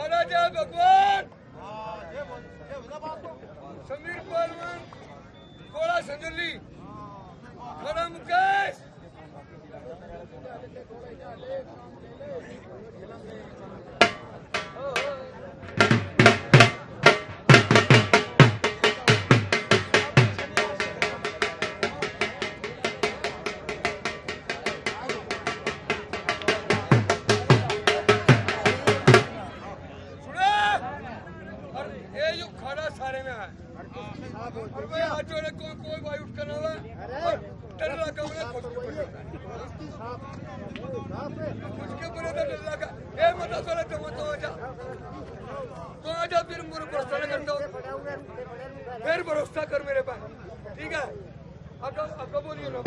हरा भगवान। समीर परमान कोड़ा संजुली। खड़ा मुकेश। सारे में है। और कोई हाथ जोड़े कोई कोई भाई उठ कर डल्ला का खुद के ऊपर खुद के ऊपर डल्ला का ये मतलब सोलह तो मत हो जा। तो आ जा फिर मुझे भरोसा कर दो। फिर भरोसा कर मेरे पास ठीक है? अब अब बोलिए ना।